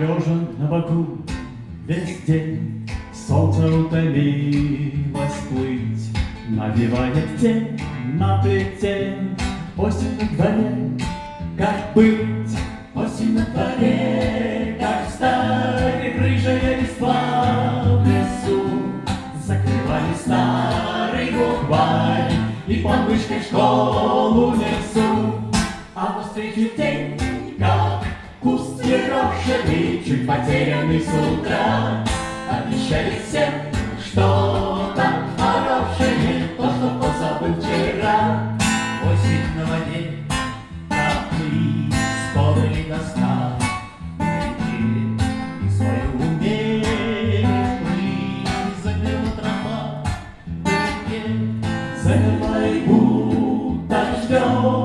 Лежа на боку весь день Солнце утомилось плыть Навевает тень на плите Осень на дворе, как быть? Осень на дворе, как встать Рыжая листва в лесу. Закрывали старый букварь И под мышкой школу несу А навстречу день, как куст ерошенный Чуть потерянный с утра. Обещает всем что-то хорошее То, что позабыл вчера. Осень на воде, как мы спорили вдалеке Замерла и будто ждет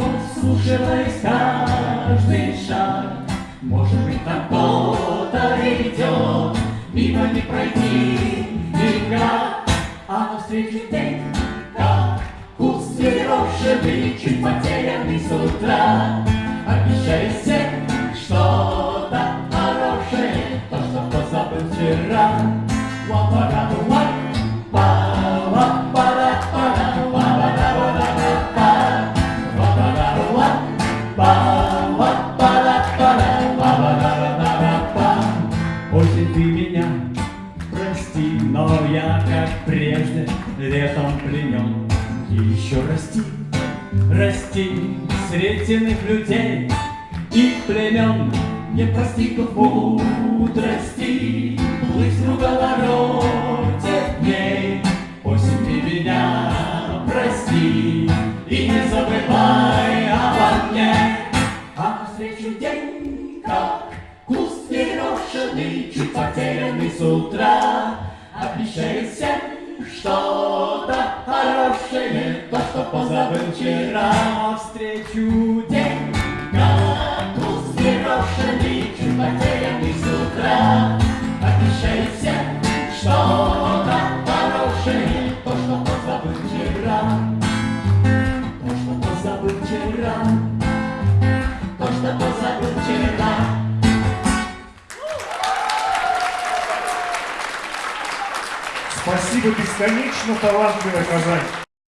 Слушаясь каждый шаг. Может быть, там кто-то идет. Мимо не пройти никак А навстречу день, как куст ерошенный Чуть потерянный с утра. Обещает всем что-то хорошее. То, что позабыл вчера Ла-па-ра-ду, ла-па, Осень, ты меня прости, но я, как прежде, летом пленен. И еще расти, расти среди иных людей и племен. Не постигнув мудрости, плыть в круговороте дней. Осень, ты меня прости и не забывай обо мне. А навстречу день, утра, обещает что-то хорошее, то, что позабыл вчера. Навстречу день, как куст нерошенный, чуть потерянный с утра, обещает что-то хорошее, то, что позабыл вчера. То, что позабыл вчера, то, что позабыл вчера. Спасибо, бесконечно талантливая Казань.